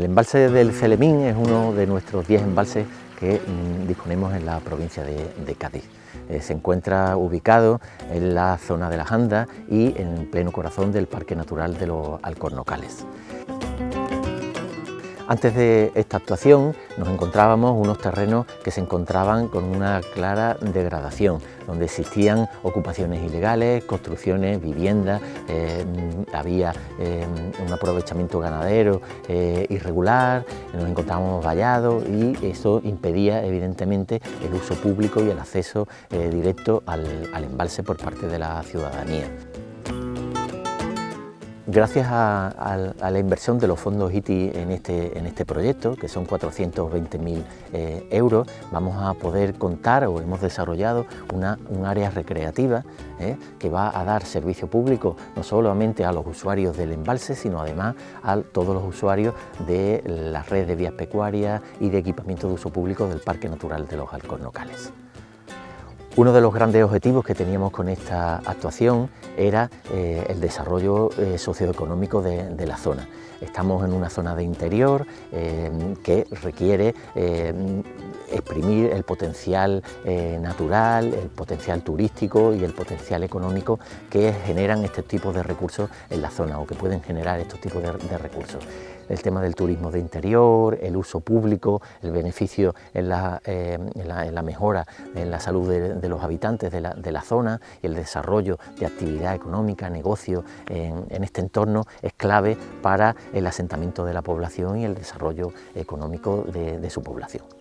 El embalse del Celemín es uno de nuestros 10 embalses que mm, disponemos en la provincia de, Cádiz. Eh, se encuentra ubicado en la zona de las Andas y en pleno corazón del Parque Natural de los Alcornocales. Antes de esta actuación nos encontrábamos unos terrenos que se encontraban con una clara degradación, donde existían ocupaciones ilegales, construcciones, viviendas, eh, había eh, un aprovechamiento ganadero eh, irregular, nos encontrábamos vallados y eso impedía evidentemente el uso público y el acceso directo al embalse por parte de la ciudadanía. Gracias a, la inversión de los fondos ITI en este, en este proyecto, que son 420.000 eh, euros, vamos a poder contar o hemos desarrollado un área recreativa eh, que va a dar servicio público no solamente a los usuarios del embalse, sino además a todos los usuarios de la red de vías pecuarias y de equipamiento de uso público del Parque Natural de los Alcornocales. Uno de los grandes objetivos que teníamos con esta actuación era eh, el desarrollo eh, socioeconómico de, la zona. Estamos en una zona de interior eh, que requiere exprimir el potencial natural, el potencial turístico y el potencial económico que generan este tipo de recursos en la zona o que pueden generar estos tipos de recursos el tema del turismo de interior, el uso público, el beneficio en la, eh, mejora en la salud de, los habitantes de la, zona y el desarrollo de actividad económica, negocio en, este entorno es clave para el asentamiento de la población y el desarrollo económico de su población.